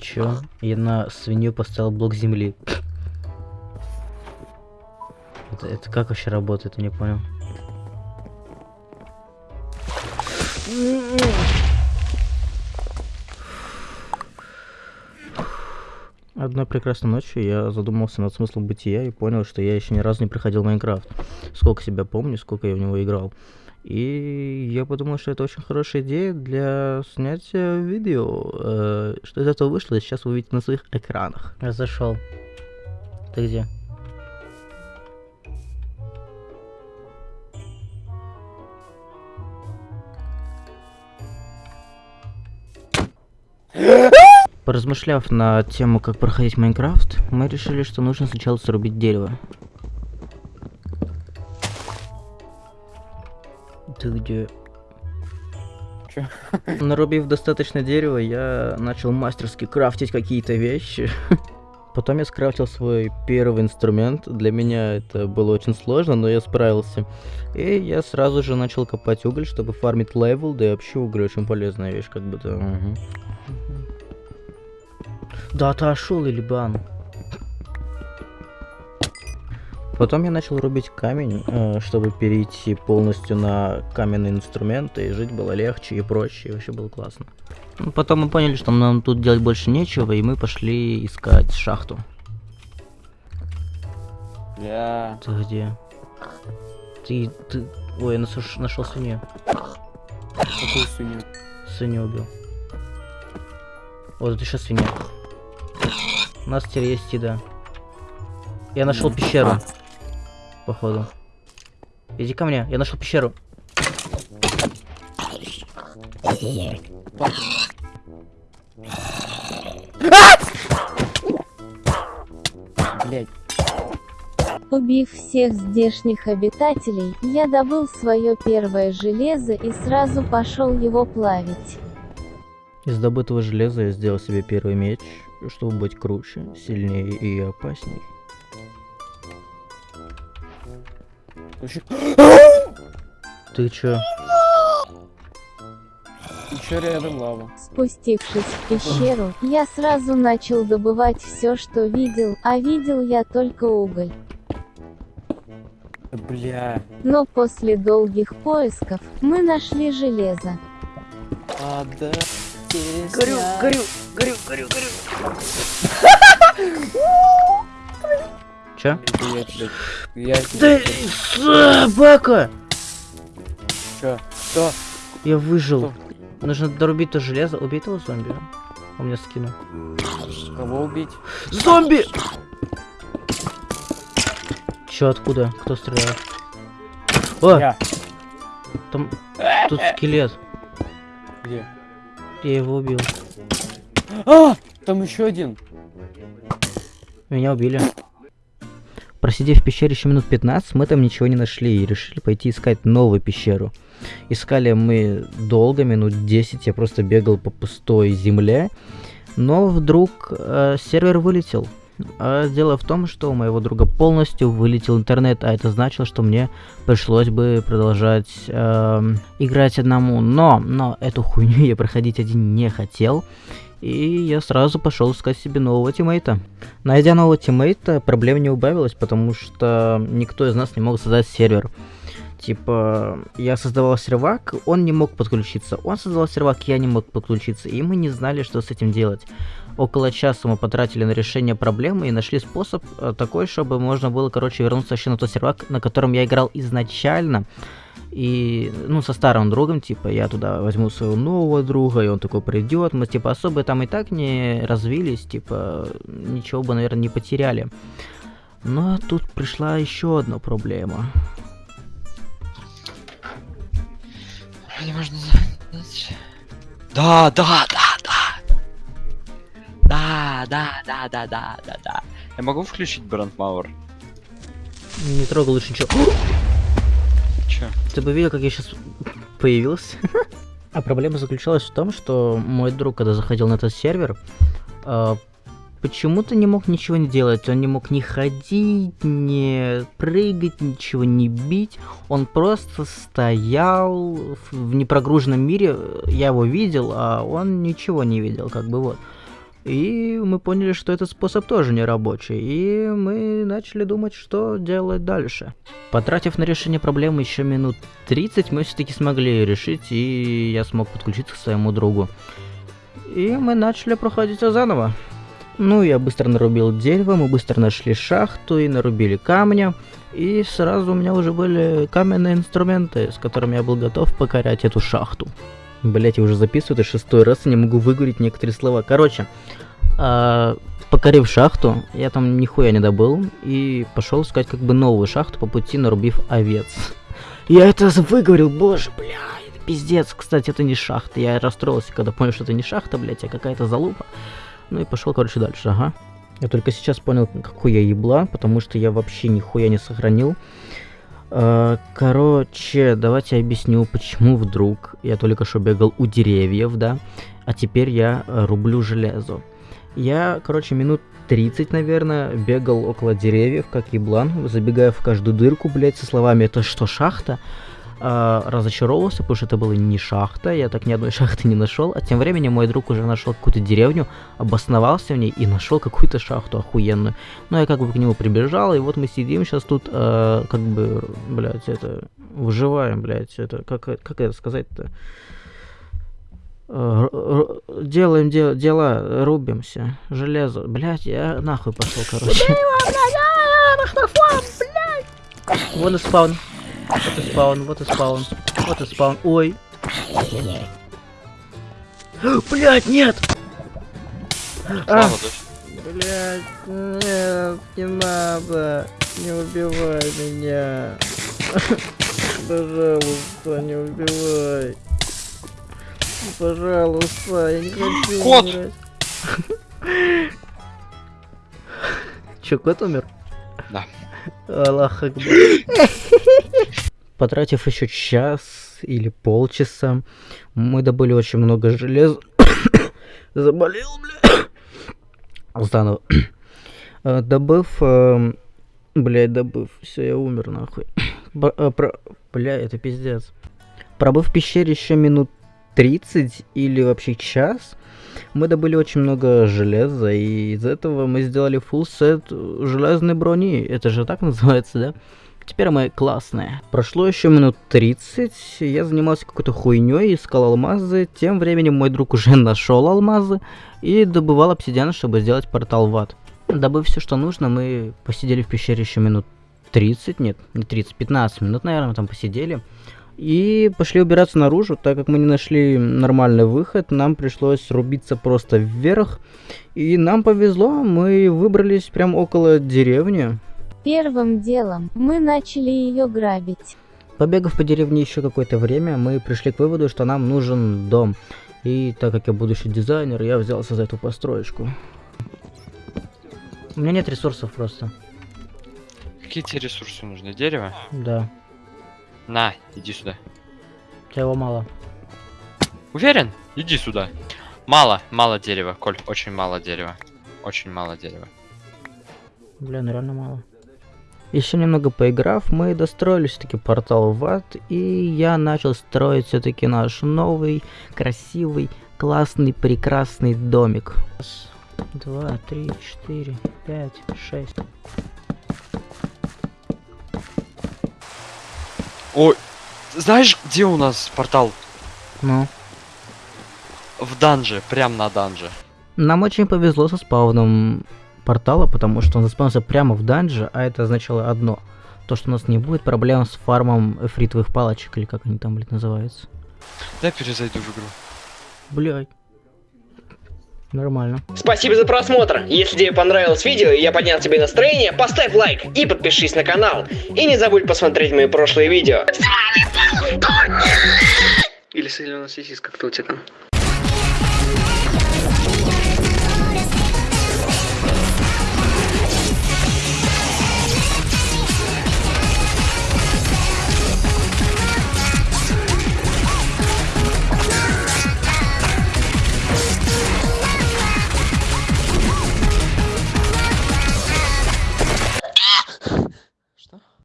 Чё? Я на свинью поставил блок земли. Это, это как вообще работает, я не понял. Одной прекрасной ночью я задумался над смыслом бытия и понял, что я еще ни разу не проходил Майнкрафт. Сколько себя помню, сколько я в него играл. И я подумал, что это очень хорошая идея для снятия видео. Э, что из этого вышло, сейчас вы увидите на своих экранах. Я зашел. Ты где? Поразмышляв на тему, как проходить Майнкрафт, мы решили, что нужно сначала срубить дерево. Ты где? Чё? Нарубив достаточно дерева, я начал мастерски крафтить какие-то вещи. Потом я скрафтил свой первый инструмент. Для меня это было очень сложно, но я справился. И я сразу же начал копать уголь, чтобы фармить level, да и вообще уголь очень полезная вещь, как бы-то. Угу. Да, ты ошел, Илибан. Потом я начал рубить камень, э, чтобы перейти полностью на каменные инструменты, и жить было легче и проще, и вообще было классно. Ну, Потом мы поняли, что нам тут делать больше нечего, и мы пошли искать шахту. Бля. Ты где? Ты, ты... Ой, я нашел, нашел свинью. Какую свинью? Свинью убил. Вот это еще свинья. У нас теперь есть еда. Я нашел пещеру. Походу. Иди ко мне, я нашел пещеру. Блять. Убив всех здешних обитателей, я добыл свое первое железо и сразу пошел его плавить. Из добытого железа я сделал себе первый меч, чтобы быть круче, сильнее и опасней. Вообще, Ты чё? еще рядом лава. Спустившись в пещеру, я сразу начал добывать все, что видел, а видел я только уголь. Бля. Но после долгих поисков, мы нашли железо. А, да. горю, горю, горю, горю. Чё? Блять. Я... Собака! Чё? Что? Я выжил. Что? Нужно дорубить то железо. Убей этого зомби. Он меня скинул. Кого убить? Зомби! Чё, откуда? Кто стреляет? О, Я. там... Тут скелет. Где? Я его убил. А! Там еще один. Меня убили. Просидев в пещере еще минут 15, мы там ничего не нашли и решили пойти искать новую пещеру. Искали мы долго, минут 10, я просто бегал по пустой земле. Но вдруг э, сервер вылетел. А дело в том, что у моего друга полностью вылетел интернет, а это значило, что мне пришлось бы продолжать эм, играть одному. Но, но эту хуйню я проходить один не хотел. И я сразу пошел искать себе нового тиммейта. Найдя нового тиммейта, проблем не убавилось, потому что никто из нас не мог создать сервер. Типа, я создавал сервак, он не мог подключиться. Он создавал сервак, я не мог подключиться. И мы не знали, что с этим делать. Около часа мы потратили на решение проблемы и нашли способ э, такой, чтобы можно было, короче, вернуться вообще на тот сервак, на котором я играл изначально. И, ну, со старым другом, типа, я туда возьму своего нового друга, и он такой придет. Мы, типа, особо там и так не развились, типа, ничего бы, наверное, не потеряли. Но тут пришла еще одна проблема. Можно. Да, да, да, да. Да, да, да, да, да, да, да. Я могу включить Брандмауэр? Не трогал лучше ничего. Чё? Ты бы видел, как я сейчас появился? А проблема заключалась в том, что мой друг, когда заходил на этот сервер, а, почему-то не мог ничего не делать. Он не мог ни ходить, ни прыгать, ничего не бить. Он просто стоял в непрогруженном мире. Я его видел, а он ничего не видел, как бы вот. И мы поняли, что этот способ тоже не рабочий, и мы начали думать, что делать дальше. Потратив на решение проблемы еще минут 30, мы все-таки смогли решить, и я смог подключиться к своему другу. И мы начали проходить всё заново. Ну, я быстро нарубил дерево, мы быстро нашли шахту и нарубили камня. И сразу у меня уже были каменные инструменты, с которыми я был готов покорять эту шахту. Блять, я уже записываю, это шестой раз, и не могу выговорить некоторые слова. Короче, а, покорив шахту, я там нихуя не добыл, и пошел искать как бы новую шахту по пути, нарубив овец. Я это выговорил, боже, бля, это пиздец. Кстати, это не шахта. Я расстроился, когда понял, что это не шахта, блять, а какая-то залупа. Ну и пошел, короче, дальше, ага. Я только сейчас понял, какой я ебла, потому что я вообще нихуя не сохранил. А, Короче, давайте я объясню, почему вдруг я только что бегал у деревьев, да, а теперь я э, рублю железо. Я, короче, минут 30, наверное, бегал около деревьев, как еблан, забегая в каждую дырку, блядь, со словами «Это что, шахта?» А, разочаровался, потому что это была не шахта, я так ни одной шахты не нашел, а тем временем мой друг уже нашел какую-то деревню, обосновался в ней и нашел какую-то шахту охуенную. Ну, я как бы к нему прибежал, и вот мы сидим сейчас тут, а, как бы, блядь, это, выживаем, блядь, это, как, как это сказать-то? А, Делаем де- дела, рубимся, железо, блядь, я нахуй пошел, короче. Вон и спаун. Вот и спаун, вот и спаун, вот и спаун. Ой. Блять, нет! А, блять, нет, не надо. Не убивай меня. Пожалуйста, не убивай. Пожалуйста, я не хочу Кот! умирать. Че, кот умер? Да. Аллах Акбар. Потратив еще час или полчаса, мы добыли очень много железа. Заболел, бля. Заново. Э, Добыв, эм, блядь, добыв, все, я умер нахуй. Э, Бля, это пиздец. Пробыв в пещере еще минут 30 или вообще час, мы добыли очень много железа, и из этого мы сделали full сет железной брони. Это же так называется, да? Теперь мы классные. Прошло еще минут 30, я занимался какой-то хуйней, искал алмазы. Тем временем мой друг уже нашел алмазы и добывал обсидиан, чтобы сделать портал в ад. Добыв все, что нужно, мы посидели в пещере еще минут 30, нет, не 30, 15 минут, наверное, там посидели. И пошли убираться наружу, так как мы не нашли нормальный выход, нам пришлось рубиться просто вверх. И нам повезло, мы выбрались прям около деревни. Первым делом мы начали ее грабить. Побегав по деревне еще какое-то время, мы пришли к выводу, что нам нужен дом. И так как я будущий дизайнер, я взялся за эту построечку. У меня нет ресурсов просто. Какие тебе ресурсы нужны? Дерево? Да, На, иди сюда. у тебя его мало. Уверен? Иди сюда. Мало, мало дерева, Коль, очень мало дерева. Очень мало дерева. Бля, ну реально мало. Еще немного поиграв, мы достроили все-таки портал в ад, и я начал строить все-таки наш новый, красивый, классный, прекрасный домик. Раз, два, три, четыре, пять, шесть. Ой, знаешь, где у нас портал? Ну, В данже, прям на данже. нам очень повезло со спауном портала, потому что он заспавнился прямо в данже, а это означало одно. То, что у нас не будет проблем с фармом эфритовых палочек, или как они там, блядь, называются. Дай перезайду в игру. Блядь. Нормально. Спасибо за просмотр. Если тебе понравилось видео и я поднял тебе настроение, поставь лайк и подпишись на канал. И не забудь посмотреть мои прошлые видео. Или соленая сосиска, кто у тебя там?